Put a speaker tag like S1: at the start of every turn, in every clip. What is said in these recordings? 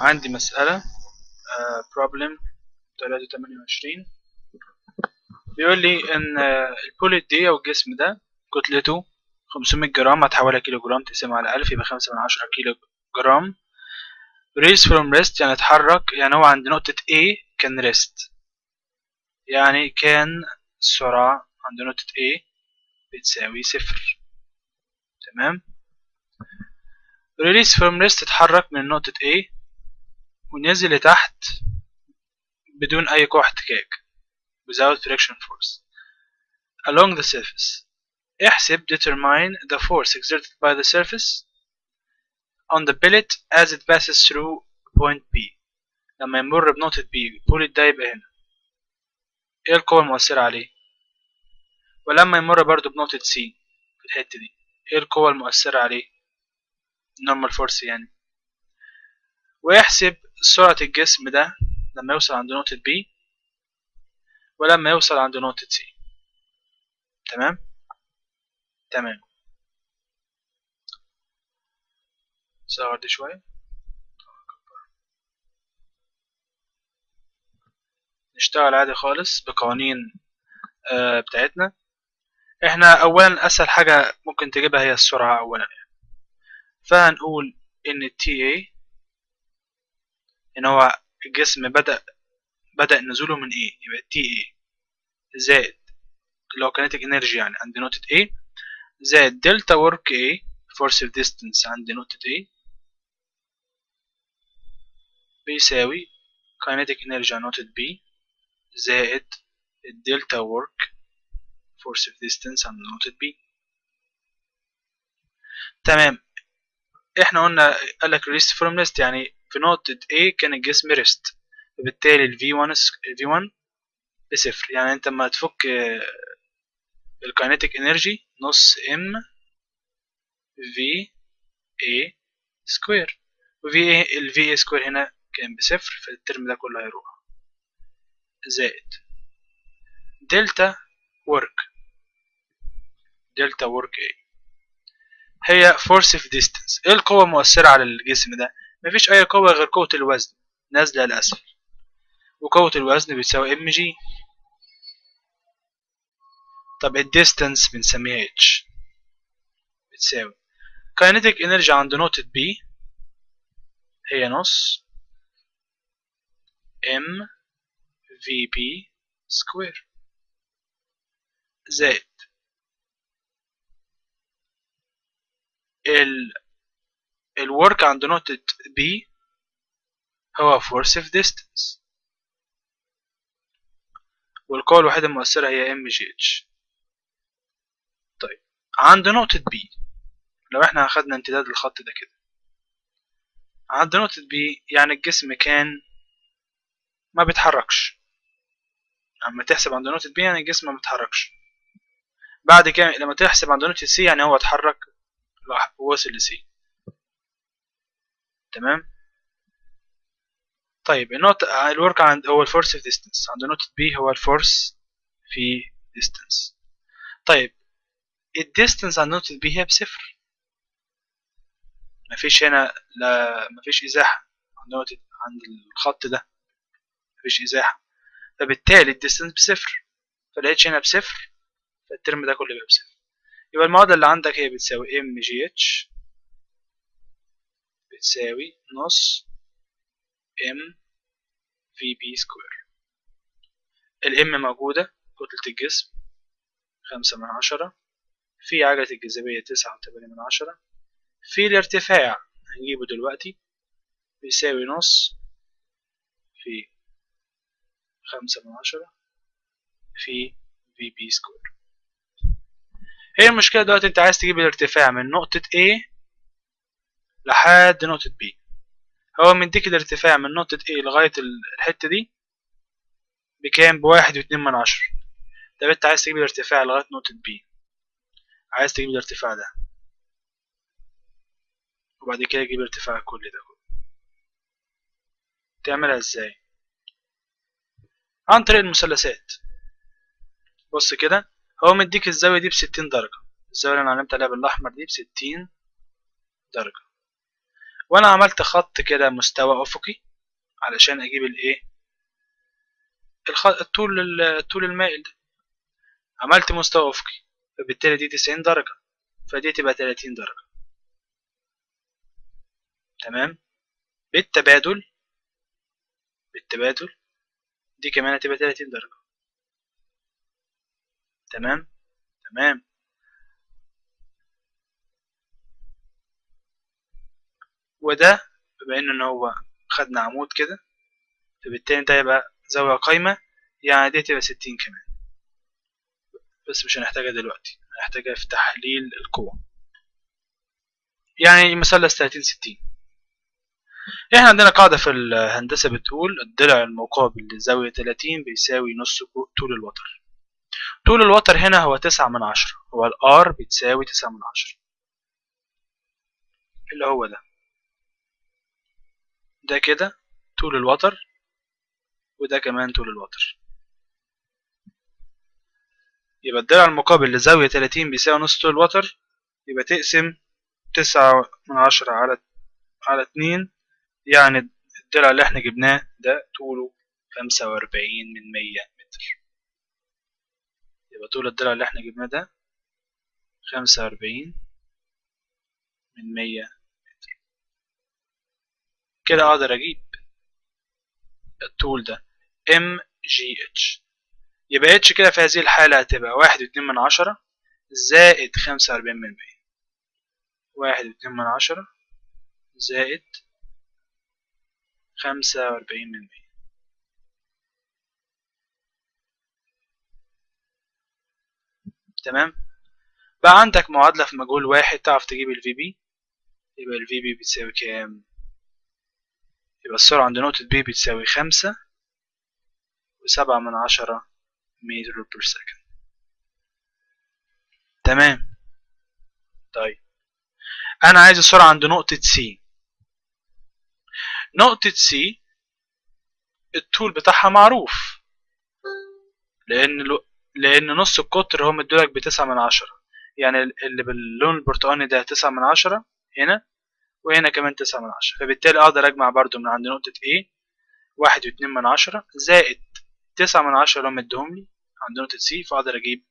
S1: عندي مسألة problem 328 بيقول لي إن آه، ال bullet دي أو الجسم ده كتلته 500 جرام هتحولها كيلو جرام تقسمها على 1000 يبقى 5 من 10 كيلو جرام rise from rest يعني اتحرك يعني هو عند نقطة A كان rest. يعني كان السرعة عند نقطة A بتساوي صفر. تمام؟ Release from rest اتحرك من نقطة A ونزل لتحت بدون أي قوة احتكاك without friction force. Along the surface. احسب determine the force exerted by the surface on the pellet as it passes through point B لما يمر بنقطة B البوليت ده يبقى هنا. إيه القوة المؤثرة عليه؟ ولما يمر برضو بنقطة C في الحتة دي إيه القوة المؤثرة عليه؟ normal force يعني. ويحسب سرعة الجسم ده لما يوصل عند نقطة B ولما يوصل عند نقطة C. تمام؟ تمام. صغر دي شوية. نشتغل عادي خالص بقوانين آه بتاعتنا. إحنا اولا أسهل حاجة ممكن تجيبها هي السرعة اولا يعني. فهنقول إن TA إن هو الجسم بدأ بدأ نزوله من A يبقى TA زائد اللي هو kinetic energy يعني عند نقطة A. زائد دلتا ورك A. Force of distance عند نقطة A. بيساوي kinetic energy عند نقطة B. زائد ال delta work force of distance عند نقطة B. تمام. إحنا قلنا قالك rise from rest يعني في نقطة A كان الجسم rest فبالتالي ال V1 ال V1 بصفر يعني أنت لما تفك ال kinetic energy نص M VA square وفي ال VA square هنا كان بصفر فال term ده كله هيروح. زائد. delta work delta work A هي force of distance إيه القوة المؤثرة على الجسم ده؟ مفيش أي قوة غير قوة الوزن نازلة لأسفل وقوة الوزن بتساوي MG طب ال distance بنسميها H بتساوي. kinetic energy عند نقطة B هي نص M VB square زائد ال ال work عند نقطة B هو force of distance. والقوة الوحيدة المؤثرة هي H طيب. عند نقطة B لو إحنا اخدنا امتداد الخط ده كده. عند نقطة B يعني الجسم كان ما بيتحركش. اما تحسب عند نقطة B يعني الجسم ما بيتحركش. بعد كده لما تحسب عند نقطة C يعني هو اتحرك ووصل ل C تمام؟ طيب النقطة ال work عند هو ال force في distance عند نقطة B هو ال force في distance طيب ال distance عند نقطة B هي بصفر. مفيش هنا لا مفيش إزاحة. عند نقطة عند الخط ده مفيش إزاحة. فبالتالي ال distance بصفر. فلقيتش هنا بصفر فال term ده كله يبقى بصفر. يبقى المعادلة اللي عندك هي بتساوي MGH بتساوي نص M VB square ال M موجودة كتلة الجسم خمسة من عشرة في عجلة الجاذبية تسعة وتمانية من عشرة في الارتفاع هنجيبه دلوقتي بيساوي نص في خمسة من عشرة في VB square هي المشكلة دلوقتي انت عايز تجيب الارتفاع من نقطة A لحد نقطة B. هو مديك الارتفاع من نقطة A لغاية الحتة دي بكام بواحد واتنين من عشرة طب انت عايز تجيب الارتفاع لغاية نقطة B. عايز تجيب الارتفاع ده. وبعد كده تجيب ارتفاع كل ده. تعملها إزاي؟ عن طريق المثلثات. بص كده هو مديك الزاوية دي بستين درجة. الزاوية اللي أنا علمت عليها بالاحمر دي بستين درجة. وأنا عملت خط كده مستوى افقي علشان أجيب الايه الطول ال- الطول المائل ده. عملت مستوى افقي فبالتالي دي 90 درجة فدي تبقى 30 درجة. تمام؟ بالتبادل بالتبادل دي كمان هتبقى 30 درجة. تمام؟ تمام. وده بما إن هو خدنا عمود كده فبالتالي ده يبقى زاوية قايمة يعني دي تبقى 60 كمان. بس مش هنحتاجها دلوقتي هنحتاجها في تحليل القوة. يعني مثلث 30 60 إحنا عندنا قاعدة في الهندسة بتقول الضلع المقابل لزاوية 30 بيساوي نص طول الوتر. طول الوتر هنا هو 9 من 10 هو الار بتساوي 9 من 10 اللي هو ده. ده كده طول الوتر وده كمان طول الوتر. يبقى الضلع المقابل لزاوية 30 بيساوي نص طول الوتر يبقى تقسم تسعة من عشرة على على اتنين يعني الضلع اللي إحنا جبناه ده طوله خمسة وأربعين من مية متر. يبقى طول الضلع اللي إحنا جبناه ده خمسة وأربعين من مية متر كده أقدر أجيب الطول ده. MGH يبقى H كده في هذه الحالة هتبقى واحد واتنين من عشرة زائد خمسة وأربعين من مية. واحد واتنين من عشرة زائد خمسة وأربعين من مية. تمام؟ بقى عندك معادلة في مجهول واحد تعرف تجيب ال VB يبقى ال VB بتساوي كام؟ يبقى السرعة عند نقطة B بتساوي خمسة وسبعة من عشرة متر per second. تمام؟ طيب. أنا عايز السرعة عند نقطة C. نقطة C الطول بتاعها معروف. لأن لو لأن نص القطر هو مدولك بتسعة من عشرة. يعني اللي باللون البرتقاني ده تسعة من عشرة هنا وهنا كمان تسعة من عشرة. فبالتالي أقدر أجمع برضو من عند نقطة A واحد واتنين من عشرة زائد تسعة من عشرة اللي هم مديهم لي عند نقطة C فأقدر أجيب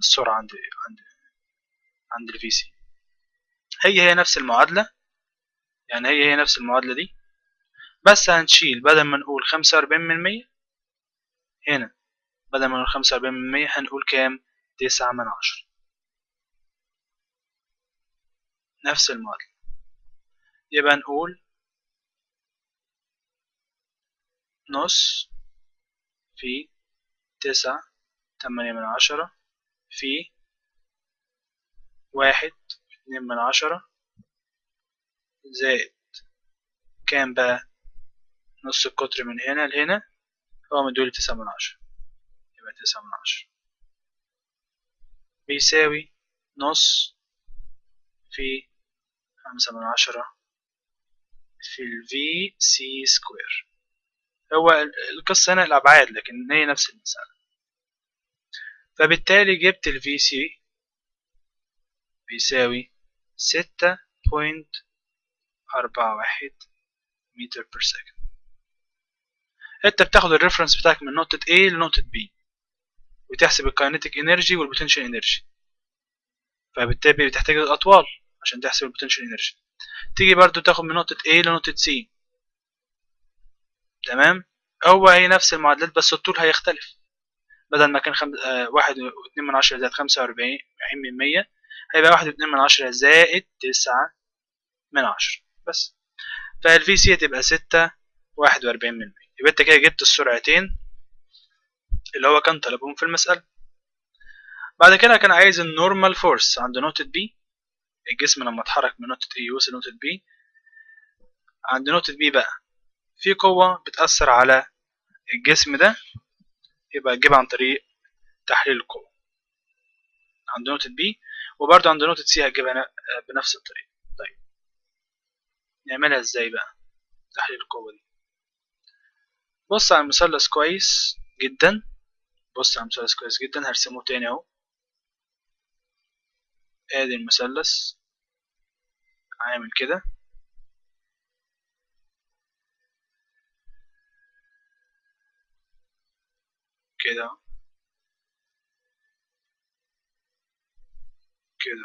S1: السرعة عند عند عند الفي سي هي هي نفس المعادلة. يعني هي هي نفس المعادلة دي. بس هنشيل بدل ما نقول خمسة وأربعين من مية هنا. بدل ما نقول خمسة وأربعين من مية هنقول كام؟ تسعة من عشرة. نفس المعادلة يبقى نقول نص في تسعة تمانية من عشرة في واحد اتنين من عشرة زائد كام بقى؟ نص القطر من هنا لهنا هو مدولي تسعة من عشرة. يبقى تسعة من عشرة. بيساوي نص في خمسة من عشرة في ال V C سكوير هو القصة هنا الأبعاد لكن هي نفس المسألة. فبالتالي جبت ال VC بيساوي ستة point أربعة واحد متر per second انت بتاخد ال reference بتاعك من نقطة A لنقطة B وتحسب ال kinetic energy وال potential energy فبالتالي بتحتاج الأطوال عشان تحسب ال potential energy تيجي برضو تاخد من نقطة A لنقطة C. تمام؟ هو هي نفس المعادلات بس الطول هيختلف. بدل ما كان خم... آه واحد واتنين من عشرة زائد خمسة وأربعين من مية هيبقى واحد واتنين من عشرة زائد تسعة من عشرة. بس. فال VC هتبقى ستة واحد وأربعين من مية. يبقى أنت كده جبت السرعتين اللي هو كان طلبهم في المسألة. بعد كده كان عايز ال normal force عند نقطة B الجسم لما اتحرك من نقطة A يوصل لنقطة B. عند نقطة B بقى في قوة بتأثر على الجسم ده يبقى تجيبها عن طريق تحليل القوة. عند نقطة B وبرضه عند نقطة C هتجيبها بنفس الطريقة. طيب. نعملها إزاي بقى؟ تحليل القوة دي. بص على المثلث كويس جدا. بص على المثلث كويس جدا هرسمه تاني اهو. آدي المثلث. عامل كده. كده كده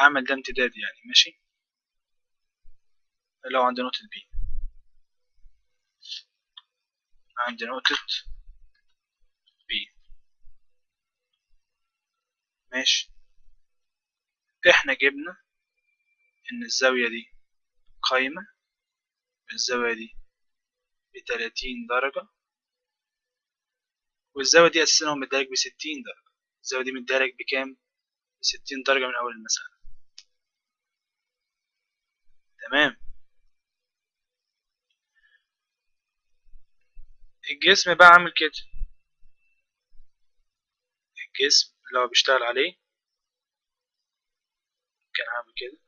S1: أعمل ده امتداد يعني ماشي؟ لو عندي نقطة بي عندي نقطة بي ماشي. إحنا جبنا إن الزاوية دي قايمة الزاوية دي بتلاتين درجة والزاوية دي أساسا هو مديلك بستين درجة. الزاوية دي مديلك بكام؟ بستين درجة من أول المسألة. تمام. الجسم بقى عامل كده. الجسم اللي هو بيشتغل عليه. كان عامل كده.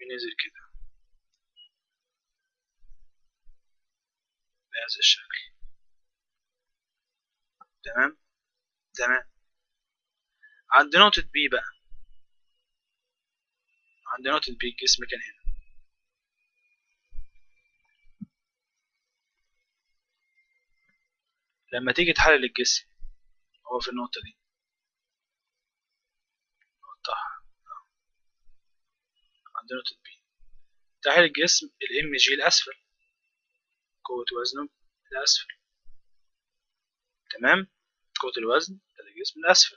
S1: ونزل كده. بهذا الشكل. تمام؟ تمام. عند نقطة بي بقى. عند نقطة B الجسم كان هنا. لما تيجي تحلل الجسم هو في النقطة دي. نقطة عند نقطة B تحليل الجسم ال MG الأسفل. قوة وزنه الأسفل. تمام؟ قوة الوزن الجسم الأسفل.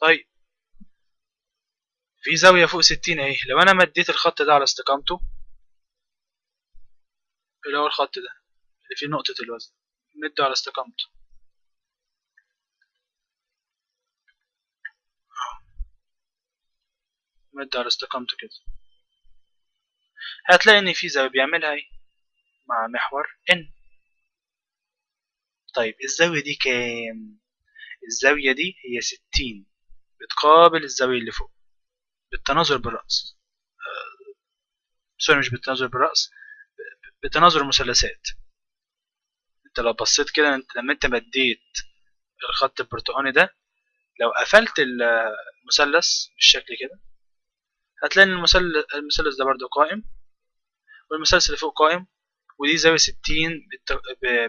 S1: طيب. في زاوية فوق ستين أهي. لو أنا مديت الخط ده على استقامته اللي هو الخط ده؟ اللي فيه نقطة الوزن. مده على استقامته. على استقامته كده. هتلاقي إن في زاوية بيعملها إيه؟ مع محور ان طيب الزاوية دي كام؟ الزاوية دي هي ستين. بتقابل الزاوية اللي فوق. بالتناظر بالرأس. آه، سوري مش بالتناظر بالرأس بتناظر المثلثات أنت لو بصيت كده أنت لما أنت مديت الخط البرتقاني ده لو قفلت المثلث بالشكل كده هتلاقي إن المثلث ده برضو قائم والمثلث اللي فوق قائم ودي زاوية ستين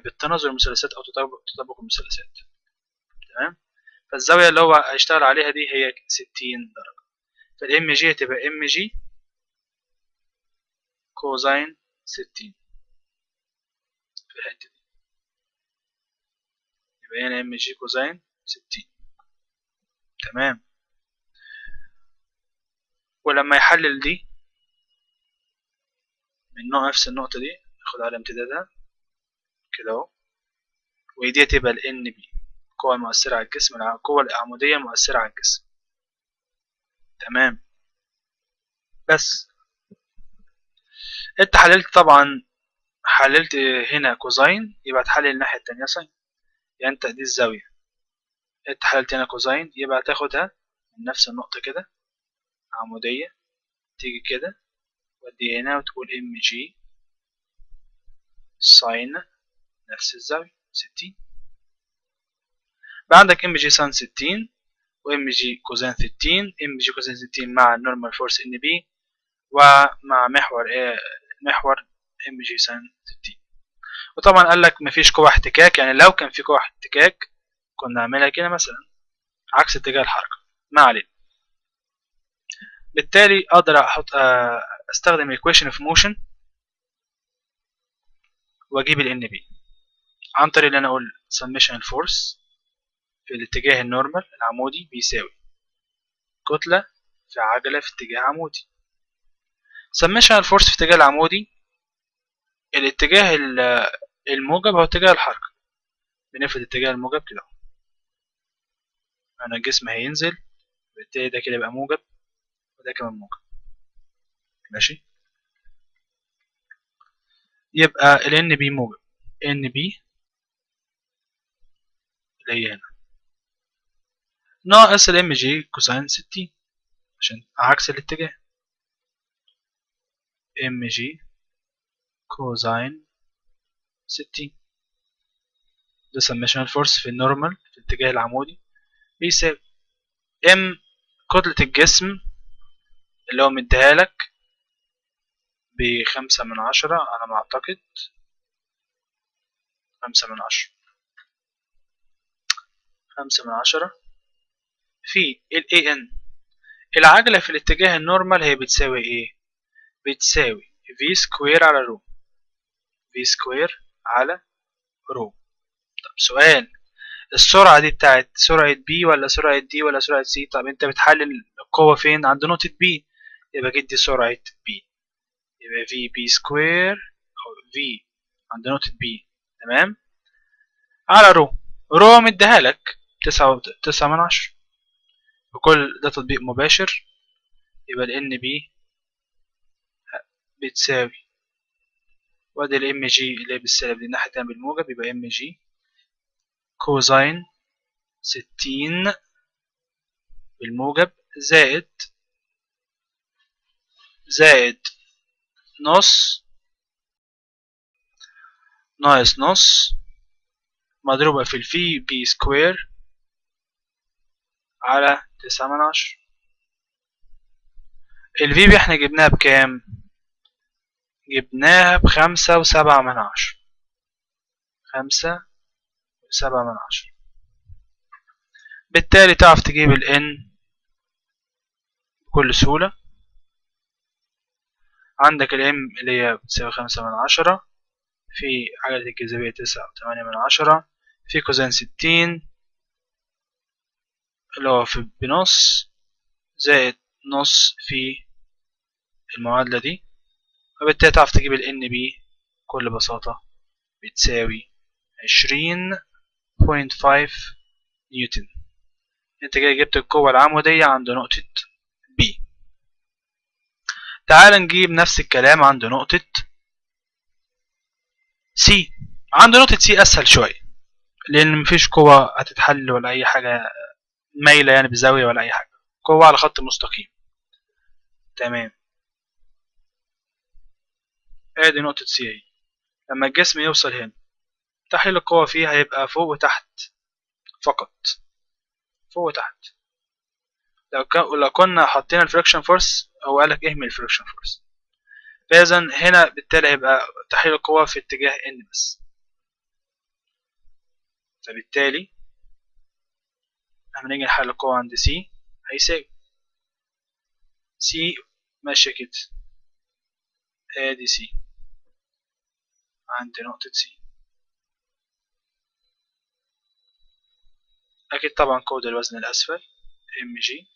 S1: بالتناظر المثلثات أو تطابق المثلثات تمام؟ فالزاوية اللي هو هيشتغل عليها دي هي ستين درجة. فال mg هتبقى mg cosine ستين. في الحتة دي. يبقى هنا mg cosine ستين. تمام؟ ولما يحلل دي من نوع نفس النقطة دي ناخد على امتدادها كده أهو. ودي تبقى ال NB القوة المؤثرة على الجسم القوة العمودية المؤثرة على الجسم. تمام. بس. انت حللت طبعا حللت هنا cosine يبقى تحلل الناحية التانية sine يعني انت دي الزاوية. انت حللت هنا cosine يبقى تاخدها من نفس النقطة كده. عمودية. تيجي كده ودي هنا وتقول mg sine نفس الزاوية ستين. بقى عندك mg sine ستين و mg cosine ستين. mg cosine ستين مع ال normal force NB ومع محور إيه محور mg sine ستين. وطبعا قال لك مفيش قوة احتكاك يعني لو كان في قوة احتكاك كنا نعملها كده مثلا. عكس اتجاه الحركة. ما علينا. بالتالي أقدر أحط أستخدم equation of motion وأجيب ال NB عن طريق ان أنا أقول summation ال force في الاتجاه ال normal العمودي بيساوي كتلة في عجلة في اتجاه عمودي. summation ال force في اتجاه العمودي الاتجاه الموجب هو اتجاه الحركة. بنفرض اتجاه الموجب كده أنا الجسم هينزل بالتالي ده كده يبقى موجب. وده كمان موجب ماشي؟ يبقى ال NB موجب. NB اللي هي هنا ناقص ال mg cosine ستين عشان عكس الاتجاه. mg cosine ستين. ده summation force في ال normal في الاتجاه العمودي بيساوي m كتلة الجسم اللي هو مديها لك بخمسة من عشرة على ما أعتقد. خمسة من عشرة. خمسة من عشرة. في ال AN العجلة في الاتجاه ال normal هي بتساوي إيه؟ بتساوي v square على rho v square على rho طب سؤال. السرعة دي بتاعت سرعة B ولا سرعة D ولا سرعة C طب أنت بتحلل القوة فين؟ عند نقطة B يبقى جدي سرعة B يبقى vB square أو في عند نقطة B تمام؟ على rho rho مديها لك تسعة تسعة من عشرة. بكل ده تطبيق مباشر. يبقى ال B بتساوي. وادي ال mg اللي هي بالسالب دي الناحية التانية بالموجب يبقى mg cosine ستين بالموجب زائد زائد نص ناقص نص مضروبة في ال vB square على تسعة من عشرة ال vB إحنا جبناها بكام؟ جبناها بخمسة وسبعة من عشرة خمسة وسبعة من عشرة بالتالي تعرف تجيب ال n بكل سهولة عندك ال m اللي هي بتساوي خمسة من عشرة في عجلة الجاذبية تسعة وثمانية من عشرة في cosine ستين اللي هو في بنص زائد نص في المعادلة دي. وبالتالي تعرف تجيب ال nB بكل بساطة بتساوي عشرين point five نيوتن. انت كده جبت القوة العمودية عند نقطة B. تعال نجيب نفس الكلام عند نقطة C. عند نقطة C أسهل شوية لأن مفيش قوة هتتحل ولا أي حاجة مايلة يعني بزاوية ولا أي حاجة. قوة على خط مستقيم. تمام. آدي نقطة C أهي. لما الجسم يوصل هنا تحليل القوة فيه هيبقى فوق وتحت فقط. فوق وتحت. لو كنا حطينا ال friction force هو قالك اهمل ال friction force. فاذا هنا بالتالي هيبقى تحليل القوة في اتجاه n بس. فبالتالي لما نيجي نحلل القوة عند C هيساوي C ماشية كده. ادي C عند نقطة C أكيد طبعا كود الوزن الأسفل جي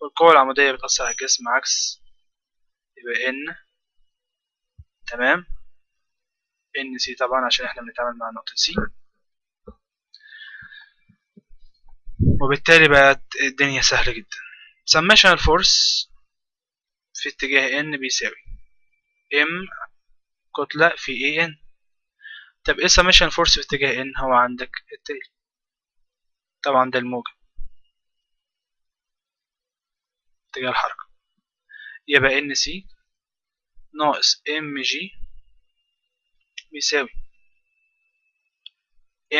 S1: والقوة العمودية بتأثر على الجسم عكس يبقى N تمام؟ NC طبعا عشان إحنا بنتعامل مع نقطة C وبالتالي بقت الدنيا سهلة جدا. Summation ال force في اتجاه n بيساوي m كتلة في a n. طب إيه summation force في اتجاه n هو عندك التالي طبعا ده الموجب. اتجاه الحركة. يبقى NC ناقص mg بيساوي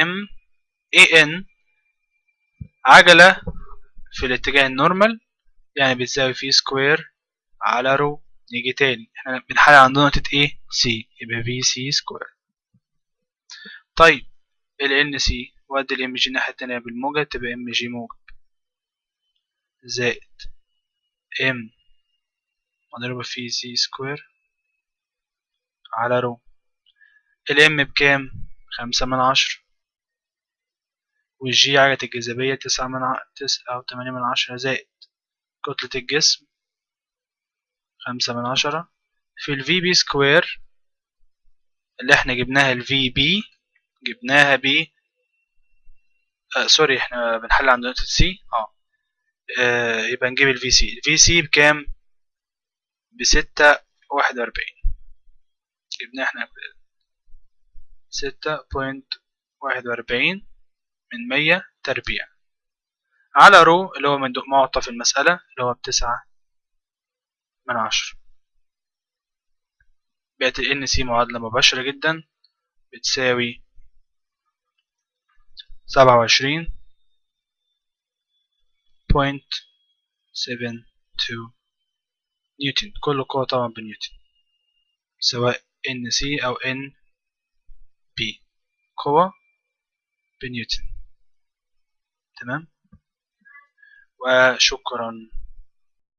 S1: m a n عجلة في الاتجاه ال normal يعني بتساوي V square على rho نيجي تاني. إحنا بنحل عند نقطة إيه C يبقى V C square طيب ال N C وادي ال m g الناحية التانية بالموجب تبقى m g موجب. زائد m مضروبة V C square على rho ال m بكام؟ خمسة من عشرة. والجي عجلة الجاذبية تسعة من ع... تسعة أو تمانية من عشرة زائد كتلة الجسم خمسة من عشرة. في ال V B square اللي إحنا جبناها ال V B جبناها ب آه sorry إحنا بنحل عند نقطة C آه. آه، يبقى نجيب ال V C ال V C بكام؟ بستة واحد وأربعين. جبناه إحنا ستة point واحد وأربعين من مية تربيع. على rho اللي هو منطوق معطى في المسألة اللي هو بتسعة من عشرة. بقت ال NC معادلة مباشرة جدا بتساوي سبعة وعشرين نيوتن كل قوة طبعا بنيوتن سواء ان سي أو ان بي قوة بنيوتن. تمام؟ وشكرا.